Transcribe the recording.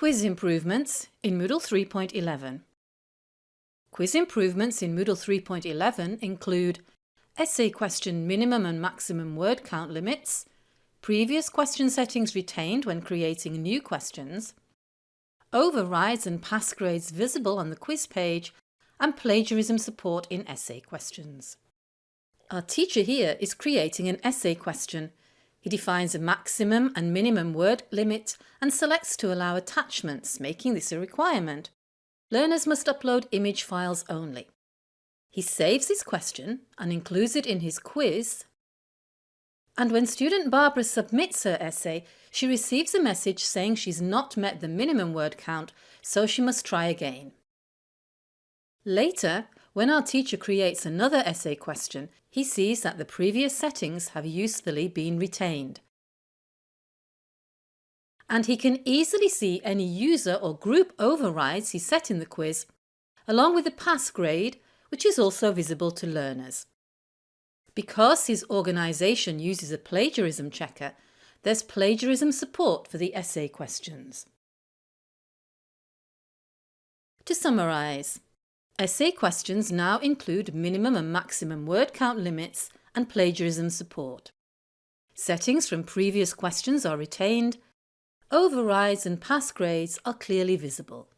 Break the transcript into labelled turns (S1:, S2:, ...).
S1: Quiz improvements in Moodle 3.11 Quiz improvements in Moodle 3.11 include essay question minimum and maximum word count limits, previous question settings retained when creating new questions, overrides and pass grades visible on the quiz page, and plagiarism support in essay questions. Our teacher here is creating an essay question he defines a maximum and minimum word limit and selects to allow attachments, making this a requirement. Learners must upload image files only. He saves his question and includes it in his quiz. And when student Barbara submits her essay, she receives a message saying she's not met the minimum word count, so she must try again. Later, when our teacher creates another essay question, he sees that the previous settings have usefully been retained. And he can easily see any user or group overrides he set in the quiz, along with the pass grade, which is also visible to learners. Because his organisation uses a plagiarism checker, there's plagiarism support for the essay questions. To summarise, Essay questions now include minimum and maximum word count limits and plagiarism support. Settings from previous questions are retained, overrides and pass grades are clearly visible.